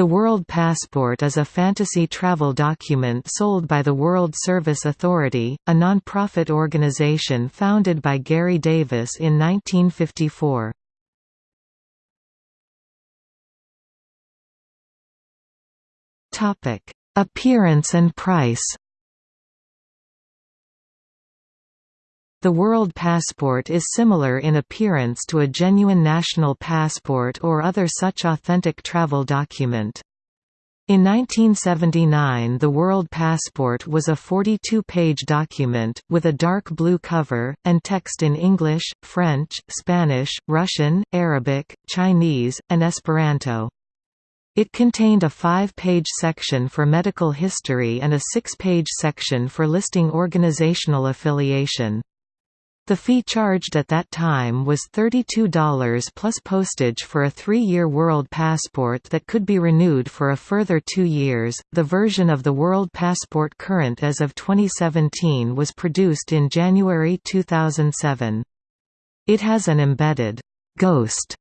The World Passport is a fantasy travel document sold by the World Service Authority, a non-profit organization founded by Garry Davis in 1954. Appearance and price The World Passport is similar in appearance to a genuine national passport or other such authentic travel document. In 1979 the World Passport was a 42-page document, with a dark blue cover, and text in English, French, Spanish, Russian, Arabic, Chinese, and Esperanto. It contained a five-page section for medical history and a six-page section for listing organizational affiliation. The fee charged at that time was $32 plus postage for a three-year World Passport that could be renewed for a further two years. The version of the World Passport current as of 2017 was produced in January 2007. It has an embedded ghost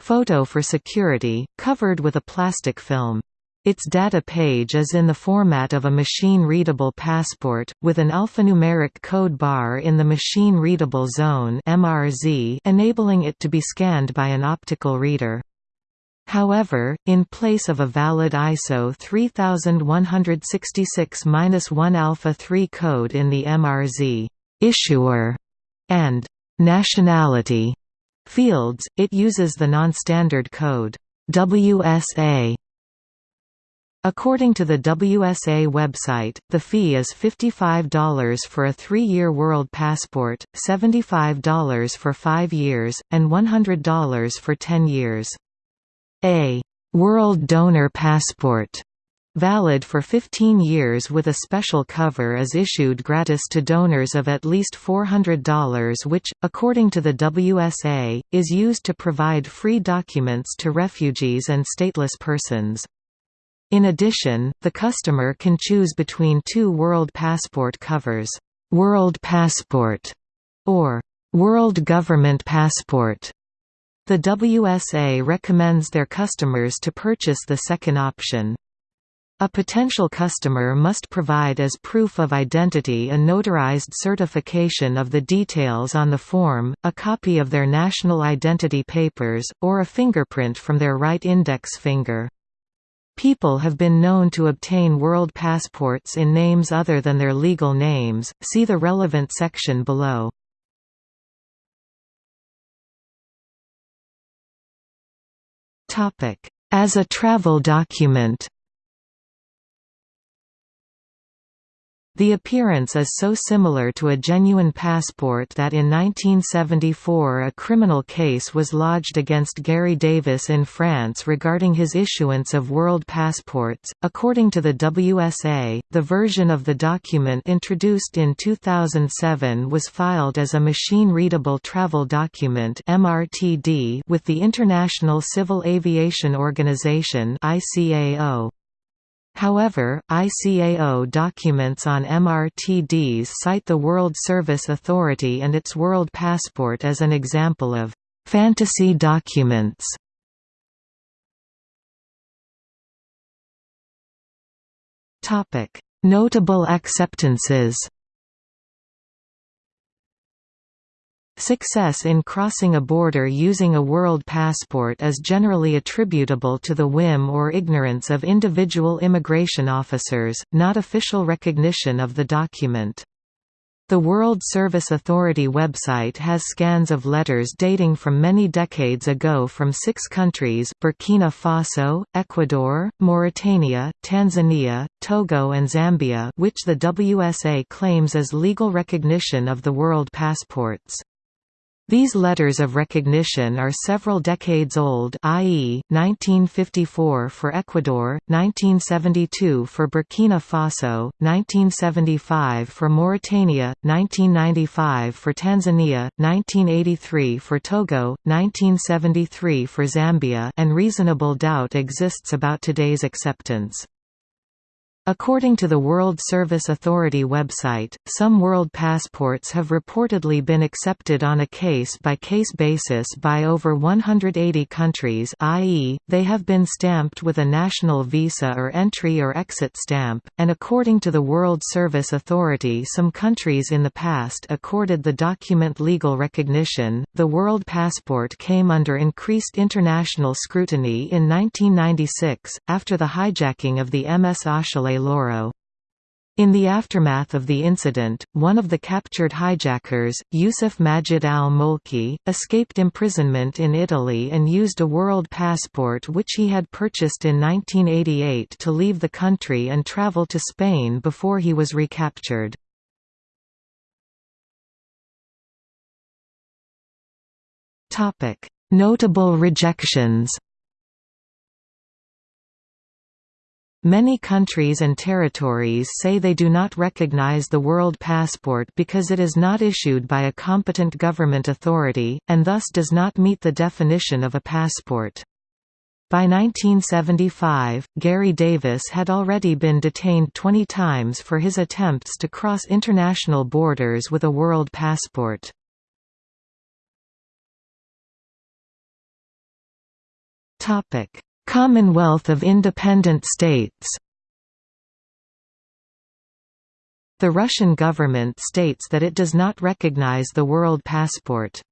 photo for security, covered with a plastic film. Its data page is in the format of a machine-readable passport, with an alphanumeric code bar in the machine-readable zone MRZ enabling it to be scanned by an optical reader. However, in place of a valid ISO 3166-1 Alpha 3 code in the MRZ issuer and nationality fields, it uses the non-standard code WSA According to the WSA website, the fee is $55 for a three-year World Passport, $75 for five years, and $100 for 10 years. A «World Donor Passport» valid for 15 years with a special cover is issued gratis to donors of at least $400 which, according to the WSA, is used to provide free documents to refugees and stateless persons. In addition, the customer can choose between two World Passport covers, World Passport or World Government Passport. The WSA recommends their customers to purchase the second option. A potential customer must provide as proof of identity a notarized certification of the details on the form, a copy of their national identity papers, or a fingerprint from their right index finger. People have been known to obtain world passports in names other than their legal names, see the relevant section below. As a travel document The appearance is so similar to a genuine passport that in 1974 a criminal case was lodged against Garry Davis in France regarding his issuance of world passports. According to the WSA, the version of the document introduced in 2007 was filed as a machine-readable travel document (MRTD) with the International Civil Aviation Organization (ICAO). However, ICAO documents on MRTDs cite the World Service Authority and its World Passport as an example of «fantasy documents». Notable acceptances Success in crossing a border using a world passport is generally attributable to the whim or ignorance of individual immigration officers, not official recognition of the document. The World Service Authority website has scans of letters dating from many decades ago from six countries Burkina Faso, Ecuador, Mauritania, Tanzania, Togo and Zambia which the WSA claims as legal recognition of the world passports. These letters of recognition are several decades old i.e., 1954 for Ecuador, 1972 for Burkina Faso, 1975 for Mauritania, 1995 for Tanzania, 1983 for Togo, 1973 for Zambia and reasonable doubt exists about today's acceptance. According to the World Service Authority website, some world passports have reportedly been accepted on a case-by-case -case basis by over 180 countries i.e., they have been stamped with a national visa or entry or exit stamp, and according to the World Service Authority some countries in the past accorded the document legal recognition. The World Passport came under increased international scrutiny in 1996, after the hijacking of the MS Achille Lauro. In the aftermath of the incident, one of the captured hijackers, Yusuf Majid al-Mulki, escaped imprisonment in Italy and used a world passport which he had purchased in 1988 to leave the country and travel to Spain before he was recaptured. Notable rejections Many countries and territories say they do not recognize the World Passport because it is not issued by a competent government authority, and thus does not meet the definition of a passport. By 1975, Garry Davis had already been detained 20 times for his attempts to cross international borders with a world passport. Commonwealth of Independent States The Russian government states that it does not recognize the world passport.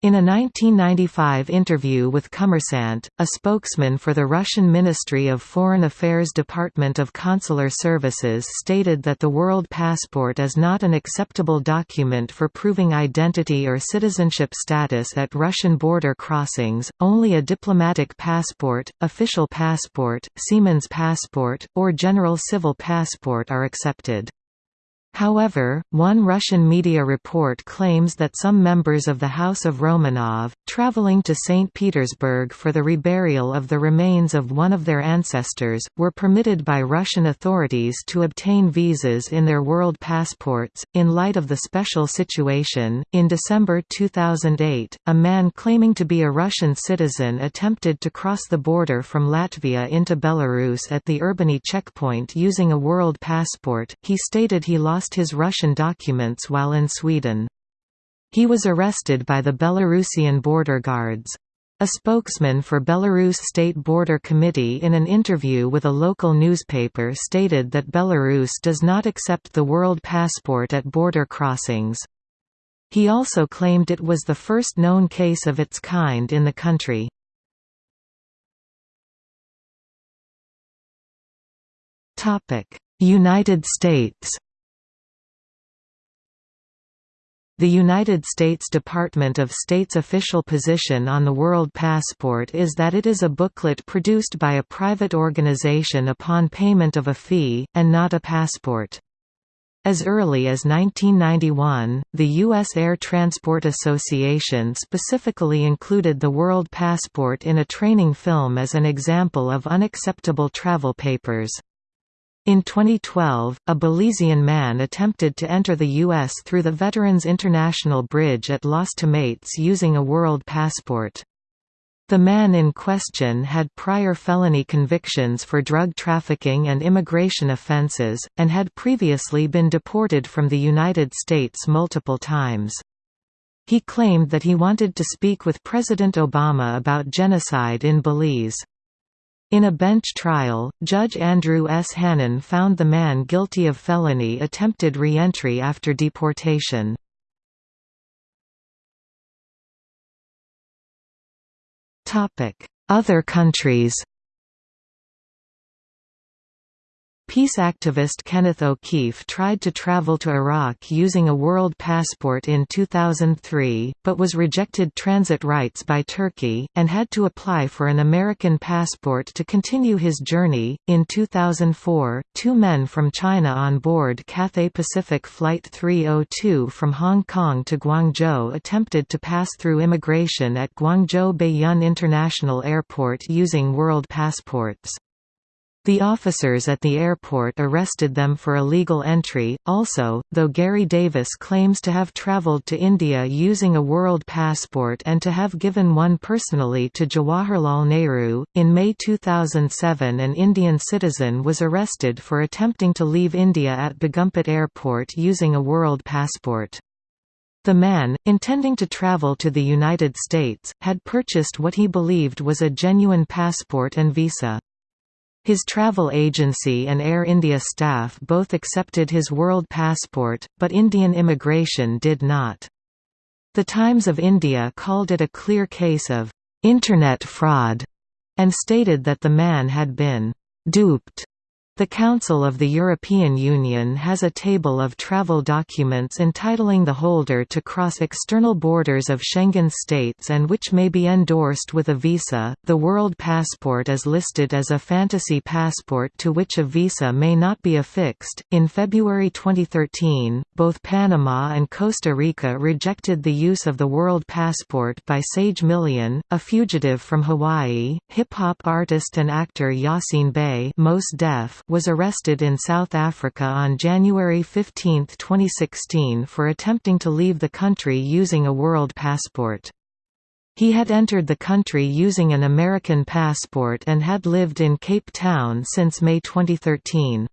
In a 1995 interview with Kommersant, a spokesman for the Russian Ministry of Foreign Affairs Department of Consular Services stated that the World Passport is not an acceptable document for proving identity or citizenship status at Russian border crossings, only a diplomatic passport, official passport, seaman's passport, or general civil passport are accepted. However, one Russian media report claims that some members of the House of Romanov, traveling to St. Petersburg for the reburial of the remains of one of their ancestors, were permitted by Russian authorities to obtain visas in their world passports. In light of the special situation, in December 2008, a man claiming to be a Russian citizen attempted to cross the border from Latvia into Belarus at the Urbany checkpoint using a world passport. He stated he lost lost his Russian documents while in Sweden. He was arrested by the Belarusian border guards. A spokesman for Belarus State Border Committee in an interview with a local newspaper stated that Belarus does not accept the world passport at border crossings. He also claimed it was the first known case of its kind in the country. United States The United States Department of State's official position on the World Passport is that it is a booklet produced by a private organization upon payment of a fee, and not a passport. As early as 1991, the U.S. Air Transport Association specifically included the World Passport in a training film as an example of unacceptable travel papers. In 2012, a Belizean man attempted to enter the U.S. through the Veterans International Bridge at Los Tomates using a world passport. The man in question had prior felony convictions for drug trafficking and immigration offenses, and had previously been deported from the United States multiple times. He claimed that he wanted to speak with President Obama about genocide in Belize. In a bench trial, Judge Andrew S. Hanen found the man guilty of felony attempted re-entry after deportation. Other countries Peace activist Kenneth O'Keefe tried to travel to Iraq using a world passport in 2003, but was rejected transit rights by Turkey, and had to apply for an American passport to continue his journey. In 2004, two men from China on board Cathay Pacific Flight 302 from Hong Kong to Guangzhou attempted to pass through immigration at Guangzhou Baiyun International Airport using world passports. The officers at the airport arrested them for illegal entry. Also, though Garry Davis claims to have traveled to India using a world passport and to have given one personally to Jawaharlal Nehru, in May 2007 an Indian citizen was arrested for attempting to leave India at Begumpet Airport using a world passport. The man, intending to travel to the United States, had purchased what he believed was a genuine passport and visa. His travel agency and Air India staff both accepted his world passport, but Indian immigration did not. The Times of India called it a clear case of «internet fraud» and stated that the man had been «duped» The Council of the European Union has a table of travel documents entitling the holder to cross external borders of Schengen states and which may be endorsed with a visa. The World Passport is listed as a fantasy passport to which a visa may not be affixed. In February 2013, both Panama and Costa Rica rejected the use of the World Passport by Sage Million, a fugitive from Hawaii. Hip hop artist and actor Yasin Bey, Mos Def, was arrested in South Africa on January 15, 2016 for attempting to leave the country using a world passport. He had entered the country using an American passport and had lived in Cape Town since May 2013.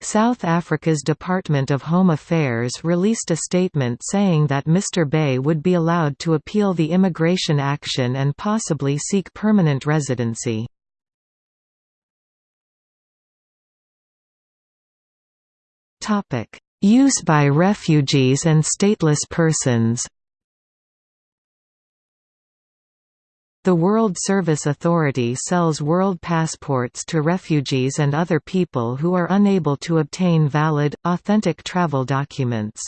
South Africa's Department of Home Affairs released a statement saying that Mr. Bey would be allowed to appeal the immigration action and possibly seek permanent residency. Use by refugees and stateless persons The World Service Authority sells world passports to refugees and other people who are unable to obtain valid, authentic travel documents.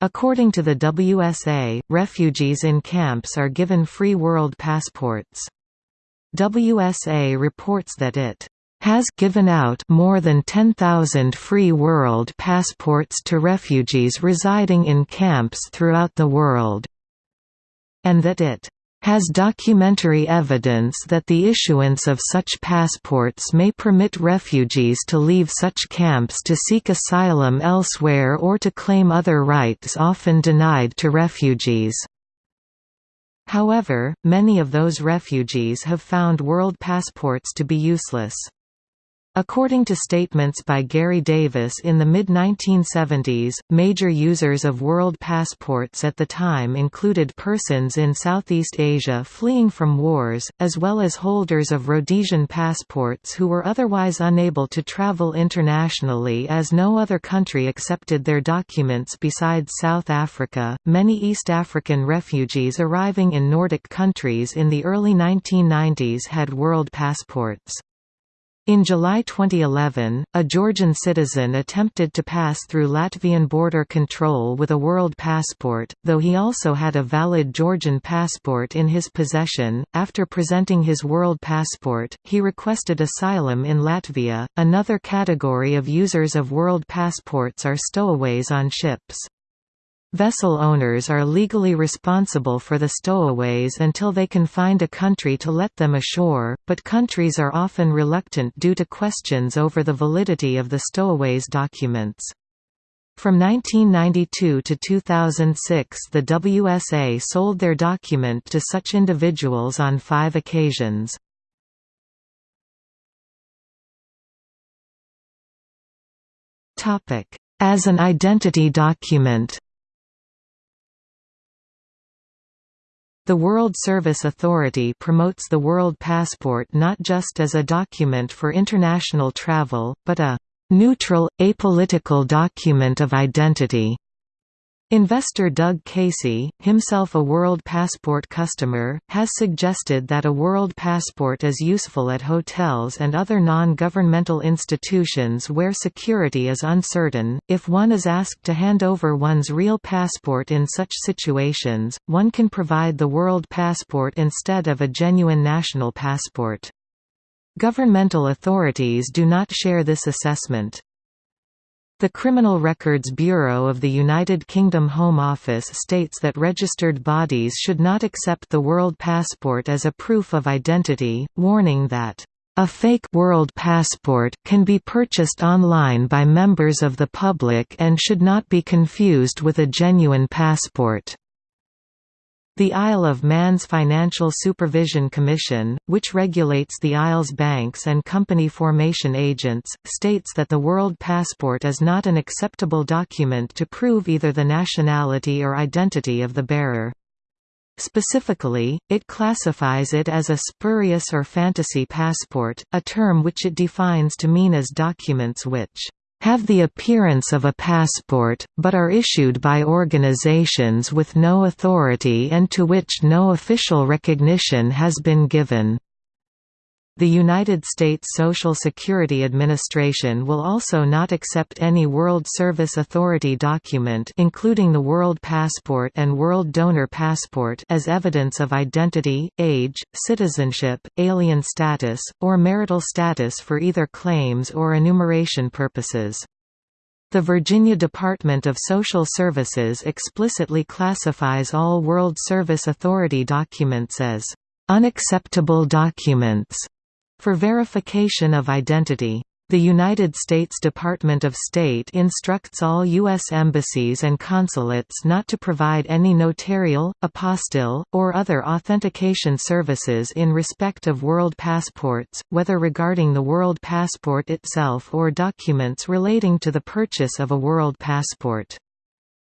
According to the WSA, refugees in camps are given free world passports. WSA reports that it has given out more than 10,000 free world passports to refugees residing in camps throughout the world, and that it has documentary evidence that the issuance of such passports may permit refugees to leave such camps to seek asylum elsewhere or to claim other rights often denied to refugees. However, many of those refugees have found world passports to be useless. According to statements by Garry Davis in the mid-1970s, major users of world passports at the time included persons in Southeast Asia fleeing from wars, as well as holders of Rhodesian passports who were otherwise unable to travel internationally as no other country accepted their documents besides South Africa. Many East African refugees arriving in Nordic countries in the early 1990s had world passports. In July 2011, a Georgian citizen attempted to pass through Latvian border control with a world passport, though he also had a valid Georgian passport in his possession. After presenting his world passport, he requested asylum in Latvia. Another category of users of world passports are stowaways on ships. Vessel owners are legally responsible for the stowaways until they can find a country to let them ashore, but countries are often reluctant due to questions over the validity of the stowaways' documents. From 1992 to 2006 the WSA sold their document to such individuals on five occasions. As an identity document The World Service Authority promotes the World Passport not just as a document for international travel, but a «neutral, apolitical document of identity» Investor Doug Casey, himself a World Passport customer, has suggested that a World Passport is useful at hotels and other non-governmental institutions where security is uncertain. If one is asked to hand over one's real passport in such situations, one can provide the World Passport instead of a genuine national passport. Governmental authorities do not share this assessment. The Criminal Records Bureau of the United Kingdom Home Office states that registered bodies should not accept the World Passport as a proof of identity, warning that A fake world passport can be purchased online by members of the public and should not be confused with a genuine passport. The Isle of Man's Financial Supervision Commission, which regulates the Isle's banks and company formation agents, states that the World Passport is not an acceptable document to prove either the nationality or identity of the bearer. Specifically, it classifies it as a spurious or fantasy passport, a term which it defines to mean as documents which have the appearance of a passport, but are issued by organizations with no authority and to which no official recognition has been given. The United States Social Security Administration will also not accept any World Service Authority document including the World Passport and World Donor Passport as evidence of identity, age, citizenship, alien status, or marital status for either claims or enumeration purposes. The Virginia Department of Social Services explicitly classifies all World Service Authority documents as unacceptable documents for verification of identity. The United States Department of State instructs all U.S. embassies and consulates not to provide any notarial, apostille, or other authentication services in respect of world passports, whether regarding the world passport itself or documents relating to the purchase of a world passport.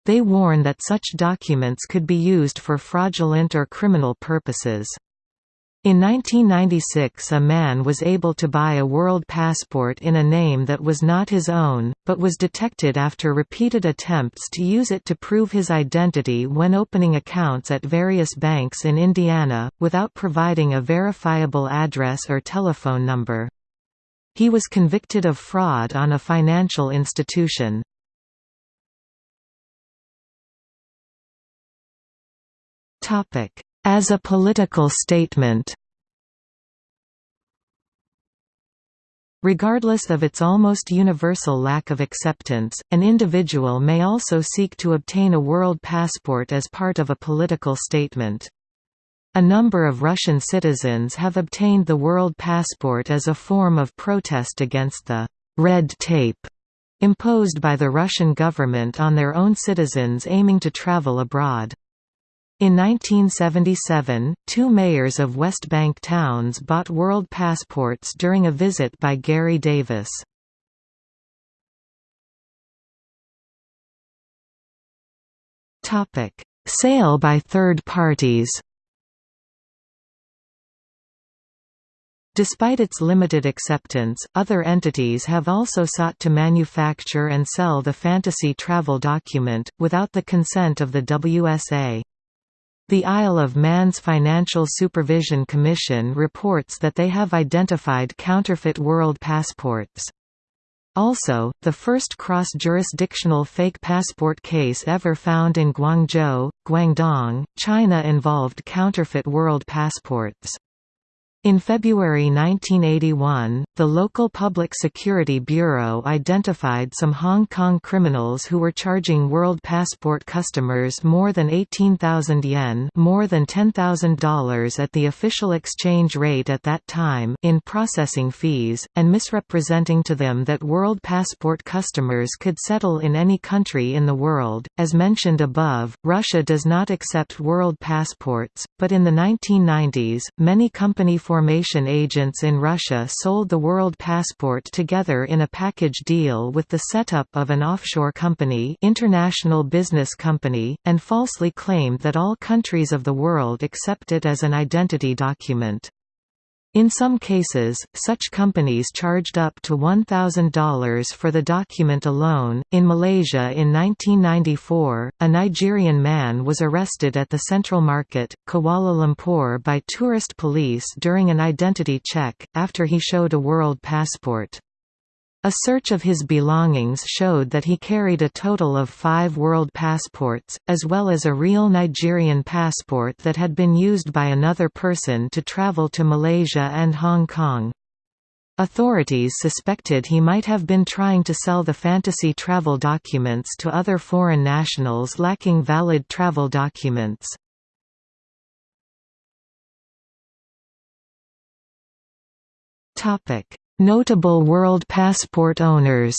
They warn that such documents could be used for fraudulent or criminal purposes. In 1996 a man was able to buy a world passport in a name that was not his own, but was detected after repeated attempts to use it to prove his identity when opening accounts at various banks in Indiana, without providing a verifiable address or telephone number. He was convicted of fraud on a financial institution. As a political statement Regardless of its almost universal lack of acceptance, an individual may also seek to obtain a world passport as part of a political statement. A number of Russian citizens have obtained the world passport as a form of protest against the «red tape» imposed by the Russian government on their own citizens aiming to travel abroad. In 1977, two mayors of West Bank towns bought world passports during a visit by Garry Davis. Sale by third parties Despite its limited acceptance, other entities have also sought to manufacture and sell the fantasy travel document, without the consent of the WSA. The Isle of Man's Financial Supervision Commission reports that they have identified counterfeit world passports. Also, the first cross-jurisdictional fake passport case ever found in Guangzhou, Guangdong, China involved counterfeit world passports. In February 1981, the local Public Security Bureau identified some Hong Kong criminals who were charging World Passport customers more than 18,000 yen more than $10,000 at the official exchange rate at that time in processing fees, and misrepresenting to them that World Passport customers could settle in any country in the world. As mentioned above, Russia does not accept World Passports, but in the 1990s, many company formation agents in Russia sold the World Passport together in a package deal with the setup of an offshore company international business company, and falsely claimed that all countries of the world accept it as an identity document. In some cases, such companies charged up to $1,000 for the document alone. In Malaysia in 1994, a Nigerian man was arrested at the Central Market, Kuala Lumpur by tourist police during an identity check, after he showed a world passport. A search of his belongings showed that he carried a total of five world passports, as well as a real Nigerian passport that had been used by another person to travel to Malaysia and Hong Kong. Authorities suspected he might have been trying to sell the fantasy travel documents to other foreign nationals lacking valid travel documents. Notable World Passport owners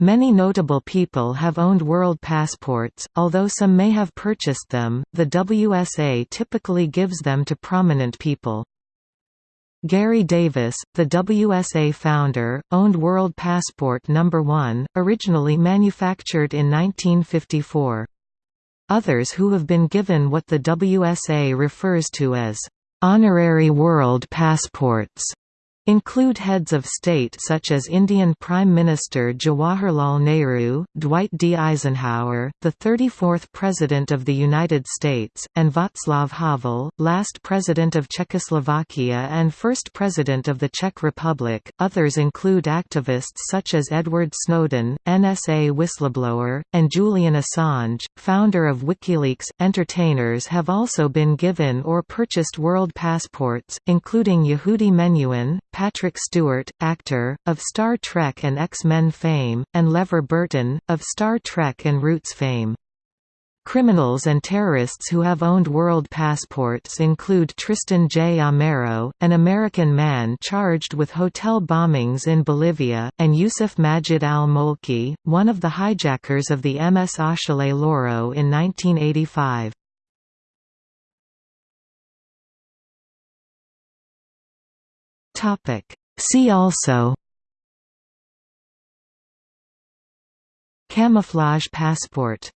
Many notable people have owned world passports, although some may have purchased them, the WSA typically gives them to prominent people. Garry Davis, the WSA founder, owned World Passport No. 1, originally manufactured in 1954. Others who have been given what the WSA refers to as honorary world passports include heads of state such as Indian Prime Minister Jawaharlal Nehru, Dwight D. Eisenhower, the 34th President of the United States, and Václav Havel, last President of Czechoslovakia and first President of the Czech Republic. Others include activists such as Edward Snowden, NSA whistleblower, and Julian Assange, founder of WikiLeaks. Entertainers have also been given or purchased world passports, including Yehudi Menuhin, Patrick Stewart, actor, of Star Trek and X-Men fame, and LeVar Burton, of Star Trek and Roots fame. Criminals and terrorists who have owned world passports include Tristan J. Amero, an American man charged with hotel bombings in Bolivia, and Yusuf Majid al-Molki, one of the hijackers of the MS Achille Lauro in 1985. Topic. See also Camouflage passport